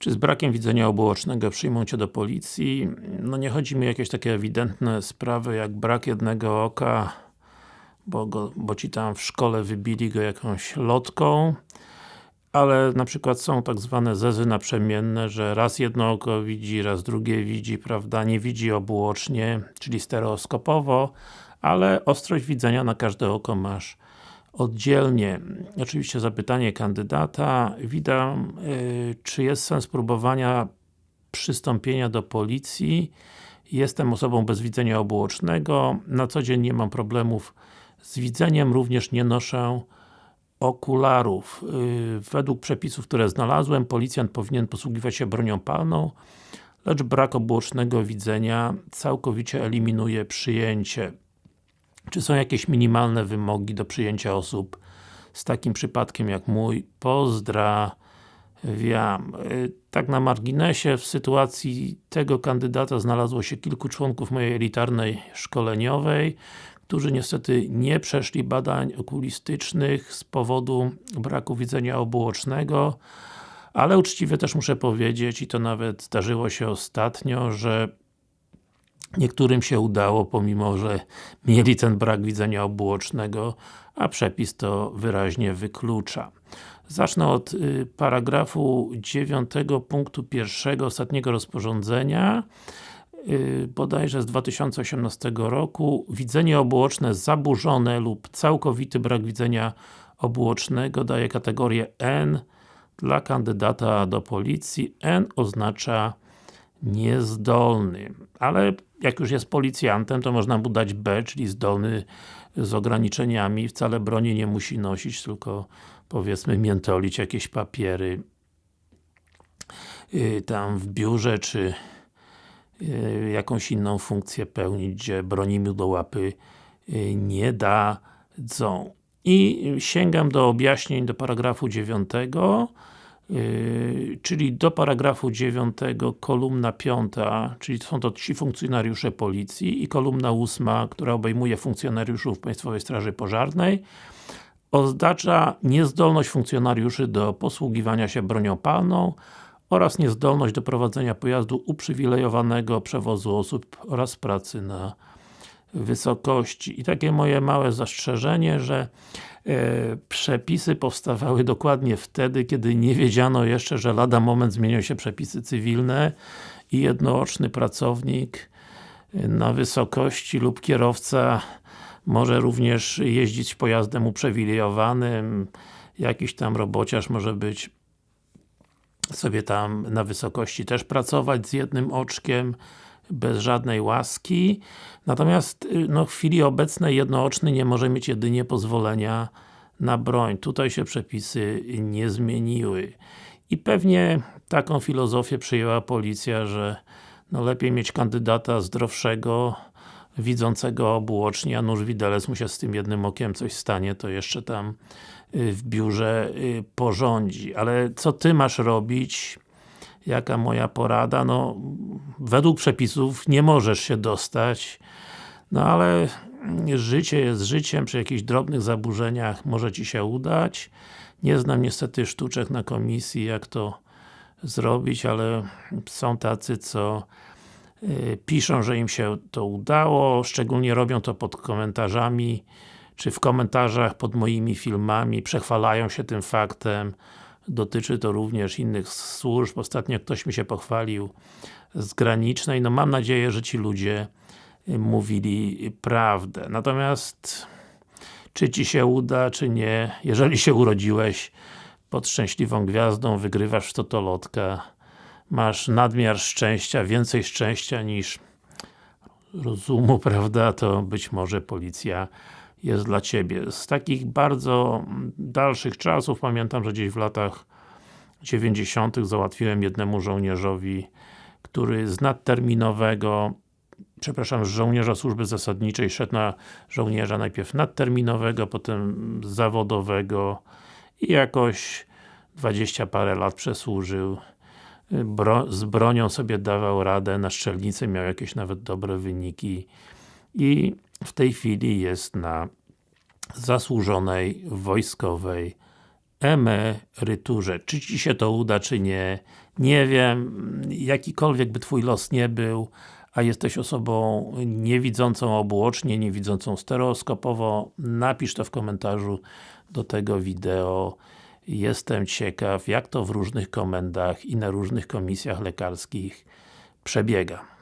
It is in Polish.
Czy z brakiem widzenia obuocznego przyjmą Cię do policji? No nie chodzi mi o jakieś takie ewidentne sprawy jak brak jednego oka bo, go, bo Ci tam w szkole wybili go jakąś lotką ale na przykład są tak zwane zezy naprzemienne, że raz jedno oko widzi, raz drugie widzi, prawda, nie widzi obuocznie, czyli stereoskopowo, ale ostrość widzenia na każde oko masz oddzielnie. Oczywiście zapytanie kandydata. Witam, yy, czy jest sens próbowania przystąpienia do policji? Jestem osobą bez widzenia obuocznego. Na co dzień nie mam problemów z widzeniem, również nie noszę okularów. Yy, według przepisów, które znalazłem, policjant powinien posługiwać się bronią palną, lecz brak obuocznego widzenia całkowicie eliminuje przyjęcie. Czy są jakieś minimalne wymogi do przyjęcia osób z takim przypadkiem jak mój? Pozdrawiam. Yy, tak na marginesie, w sytuacji tego kandydata znalazło się kilku członków mojej elitarnej szkoleniowej, którzy niestety nie przeszli badań okulistycznych z powodu braku widzenia obuocznego, ale uczciwie też muszę powiedzieć, i to nawet zdarzyło się ostatnio, że niektórym się udało, pomimo że mieli ten brak widzenia obuocznego, a przepis to wyraźnie wyklucza. Zacznę od y, paragrafu 9 punktu 1 ostatniego rozporządzenia yy, bodajże z 2018 roku widzenie obuoczne zaburzone lub całkowity brak widzenia obuocznego daje kategorię N dla kandydata do policji. N oznacza niezdolny. Ale jak już jest policjantem, to można mu dać B, czyli zdolny z ograniczeniami. Wcale broni nie musi nosić, tylko powiedzmy miętolić jakieś papiery yy, tam w biurze, czy Y, jakąś inną funkcję pełnić, gdzie broni mu do łapy y, nie dadzą. I sięgam do objaśnień do paragrafu 9 Yy, czyli do paragrafu 9, kolumna 5, czyli są to ci funkcjonariusze policji i kolumna 8, która obejmuje funkcjonariuszów Państwowej Straży Pożarnej oznacza niezdolność funkcjonariuszy do posługiwania się bronią palną oraz niezdolność do prowadzenia pojazdu uprzywilejowanego przewozu osób oraz pracy na wysokości. I takie moje małe zastrzeżenie, że e, przepisy powstawały dokładnie wtedy, kiedy nie wiedziano jeszcze, że lada moment zmienią się przepisy cywilne i jednooczny pracownik na wysokości lub kierowca może również jeździć pojazdem uprzywilejowanym, jakiś tam robociarz może być sobie tam na wysokości też pracować z jednym oczkiem, bez żadnej łaski. Natomiast y, no, w chwili obecnej jednooczny nie może mieć jedynie pozwolenia na broń. Tutaj się przepisy nie zmieniły. I pewnie taką filozofię przyjęła policja, że no lepiej mieć kandydata zdrowszego, widzącego obuocznie, a nóż widelec mu się z tym jednym okiem coś stanie, to jeszcze tam y, w biurze y, porządzi. Ale co Ty masz robić? Jaka moja porada? No, według przepisów nie możesz się dostać, no ale życie jest życiem, przy jakichś drobnych zaburzeniach może Ci się udać. Nie znam niestety sztuczek na komisji, jak to zrobić, ale są tacy, co Y, piszą, że im się to udało, szczególnie robią to pod komentarzami, czy w komentarzach pod moimi filmami, przechwalają się tym faktem. Dotyczy to również innych służb. Ostatnio ktoś mi się pochwalił z granicznej. No mam nadzieję, że ci ludzie y, mówili prawdę. Natomiast czy Ci się uda, czy nie, jeżeli się urodziłeś pod szczęśliwą gwiazdą, wygrywasz w totolotka, masz nadmiar szczęścia, więcej szczęścia niż rozumu, prawda, to być może policja jest dla Ciebie. Z takich bardzo dalszych czasów, pamiętam, że gdzieś w latach 90 załatwiłem jednemu żołnierzowi, który z nadterminowego przepraszam, z żołnierza służby zasadniczej szedł na żołnierza najpierw nadterminowego, potem zawodowego i jakoś 20 parę lat przesłużył bro, z bronią sobie dawał radę, na strzelnicy miał jakieś nawet dobre wyniki i w tej chwili jest na zasłużonej wojskowej emeryturze. Czy Ci się to uda, czy nie, Nie wiem, jakikolwiek by Twój los nie był, a jesteś osobą niewidzącą obuocznie, niewidzącą stereoskopowo, napisz to w komentarzu do tego wideo. Jestem ciekaw, jak to w różnych komendach i na różnych komisjach lekarskich przebiega.